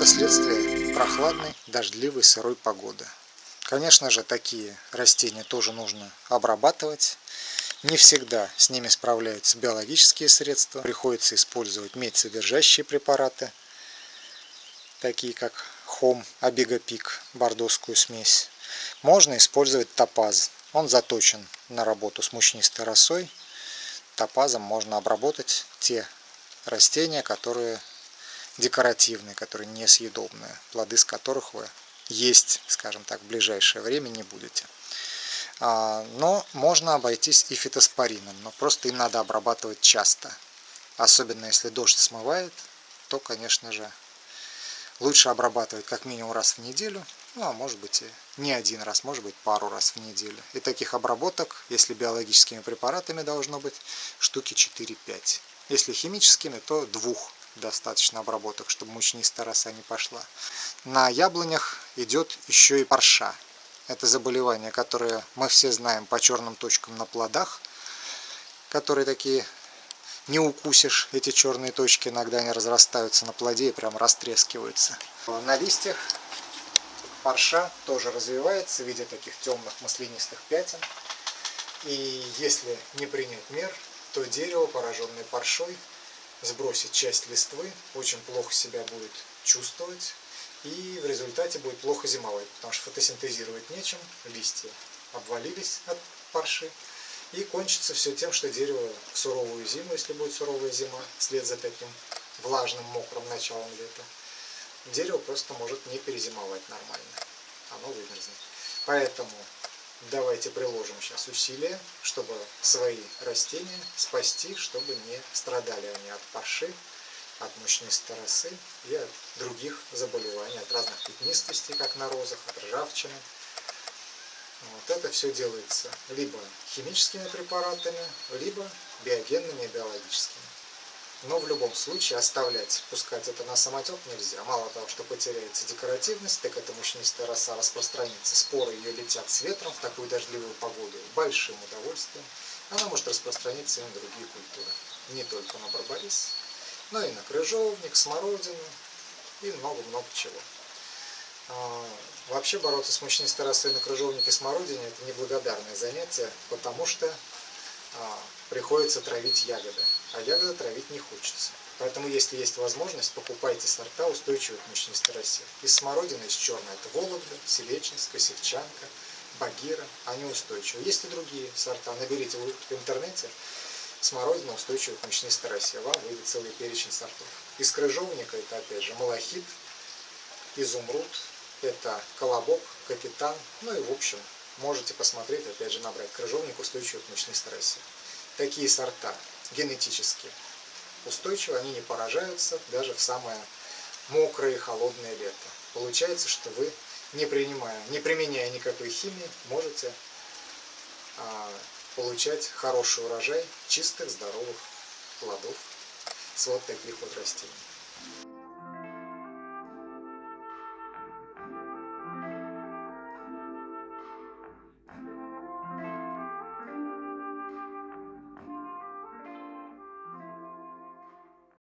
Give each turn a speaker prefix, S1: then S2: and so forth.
S1: это следствие прохладной, дождливой, сырой погоды. Конечно же, такие растения тоже нужно обрабатывать. Не всегда с ними справляются биологические средства. Приходится использовать медь содержащие препараты, такие как хом, абигопик, бордоскую смесь. Можно использовать топаз. Он заточен на работу с мучнистой росой. Топазом можно обработать те растения, которые декоративные, которые несъедобные, плоды с которых вы есть, скажем так, в ближайшее время не будете. А, но можно обойтись и фитоспорином, но просто им надо обрабатывать часто. Особенно если дождь смывает, то, конечно же, лучше обрабатывать как минимум раз в неделю, ну а может быть и не один раз, может быть пару раз в неделю. И таких обработок, если биологическими препаратами должно быть, штуки 4-5. Если химическими, то двух достаточно обработок, чтобы мучнистая роса не пошла. На яблонях идет еще и парша. Это заболевание, которое мы все знаем по черным точкам на плодах, которые такие не укусишь, эти черные точки иногда они разрастаются на плоде и прям растрескиваются. На листьях парша тоже развивается в виде таких темных маслянистых пятен. И если не принять мер, то дерево, пораженное паршой, сбросит часть листвы, очень плохо себя будет чувствовать и в результате будет плохо зимовать, потому что фотосинтезировать нечем, листья обвалились от парши, и кончится все тем, что дерево в суровую зиму, если будет суровая зима, вслед за таким влажным, мокрым началом лета, дерево просто может не перезимовать нормально, оно вымерзнет. Поэтому давайте приложим сейчас усилия, чтобы свои растения спасти, чтобы не страдали они от парши, от мучнистой росы и от других заболеваний, от разных пятнистостей, как на розах, от ржавчины. Вот это все делается либо химическими препаратами, либо биогенными и биологическими. Но в любом случае оставлять, пускать это на самотек нельзя. Мало того, что потеряется декоративность, так эта мучнистая роса распространится. Споры ее летят с ветром в такую дождливую погоду большим удовольствием. Она может распространиться и на другие культуры. Не только на барбарис, но и на крыжовник, смородину и много-много чего. А, вообще бороться с мучнистой росой на крыжовнике смородине это неблагодарное занятие, потому что а, приходится травить ягоды, а ягоды травить не хочется. Поэтому, если есть возможность, покупайте сорта устойчивых мучнистой росе. Из смородины, из черной, это Вологда, Селечинска, Севчанка, Багира, они устойчивы. Есть и другие сорта, наберите в интернете смородина устойчивых мучнистой росе, вам выйдет целый перечень сортов. Из крыжовника это опять же малахит, изумруд, это колобок, капитан, ну и в общем можете посмотреть, опять же, набрать крыжовник устойчивый к мучной старости. Такие сорта генетически устойчивы, они не поражаются даже в самое мокрое и холодное лето. Получается, что вы, не, принимая, не применяя никакой химии, можете а, получать хороший урожай чистых, здоровых плодов с вот таких вот растений.